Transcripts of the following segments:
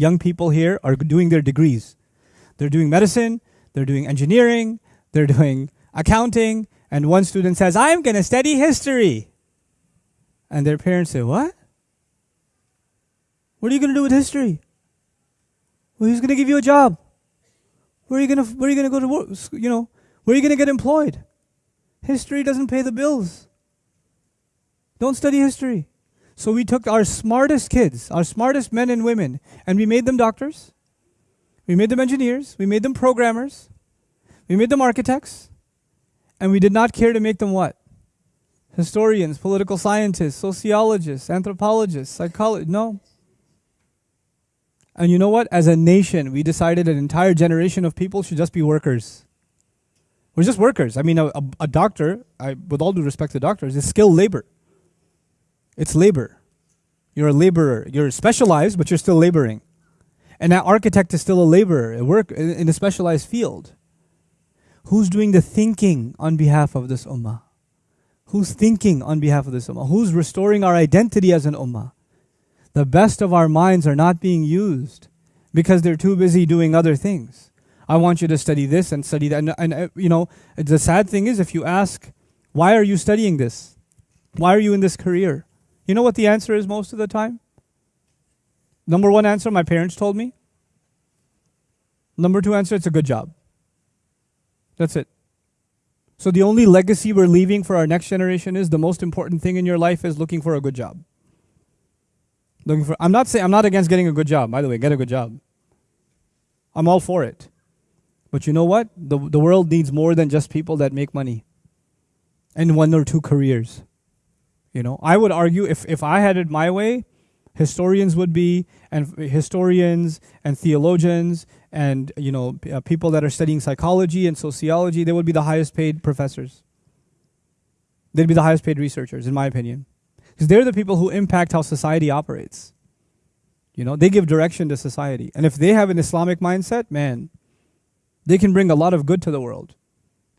young people here are doing their degrees. They're doing medicine, they're doing engineering, they're doing accounting, and one student says, I'm going to study history. And their parents say, What? What are you going to do with history? Well, who's going to give you a job? Where are you going to where are you going to go to work? You know, where are you going to get employed? History doesn't pay the bills. Don't study history. So we took our smartest kids, our smartest men and women, and we made them doctors. We made them engineers. We made them programmers. We made them architects. And we did not care to make them what? Historians, political scientists, sociologists, anthropologists, psychologists. No. And you know what? As a nation, we decided an entire generation of people should just be workers. We're just workers. I mean, a, a, a doctor, I, with all due respect to doctors, is skilled labor. It's labor. You're a laborer. You're specialized, but you're still laboring. And that architect is still a laborer, work in a specialized field. Who's doing the thinking on behalf of this ummah? Who's thinking on behalf of this ummah? Who's restoring our identity as an ummah? The best of our minds are not being used because they're too busy doing other things. I want you to study this and study that. And, and uh, you know, the sad thing is if you ask, why are you studying this? Why are you in this career? You know what the answer is most of the time? Number one answer, my parents told me. Number two answer, it's a good job. That's it. So the only legacy we're leaving for our next generation is the most important thing in your life is looking for a good job. Looking for I'm not saying I'm not against getting a good job, by the way, get a good job. I'm all for it. But you know what? The the world needs more than just people that make money and one or two careers. You know, I would argue if, if I had it my way, historians would be, and historians and theologians and you know uh, people that are studying psychology and sociology, they would be the highest paid professors. They'd be the highest paid researchers, in my opinion, because they're the people who impact how society operates. You know, they give direction to society, and if they have an Islamic mindset, man, they can bring a lot of good to the world.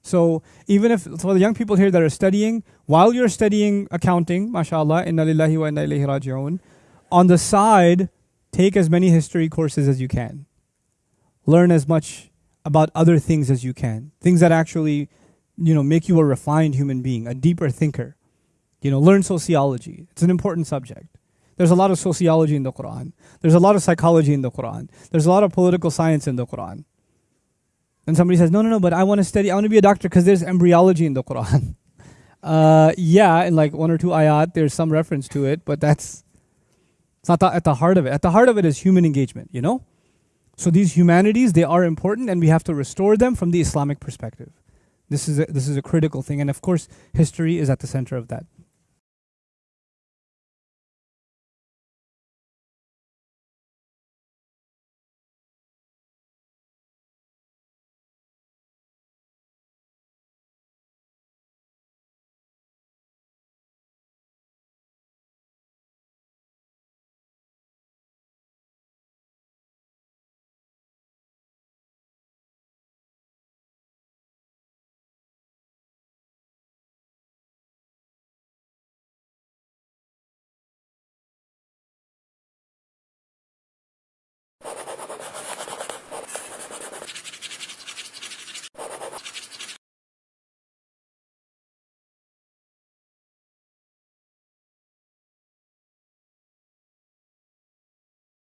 So even if for the young people here that are studying, while you're studying accounting, mashallah, inna lillahi wa inna ilayhi raji'un, on the side, take as many history courses as you can. Learn as much about other things as you can. Things that actually, you know, make you a refined human being, a deeper thinker. You know, learn sociology. It's an important subject. There's a lot of sociology in the Quran. There's a lot of psychology in the Quran. There's a lot of political science in the Quran. And somebody says, no, no, no, but I want to study, I want to be a doctor because there's embryology in the Quran. Uh, yeah, in like one or two ayat, there's some reference to it, but that's it's not the, at the heart of it. At the heart of it is human engagement, you know? So these humanities, they are important and we have to restore them from the Islamic perspective. This is a, this is a critical thing. And of course, history is at the center of that.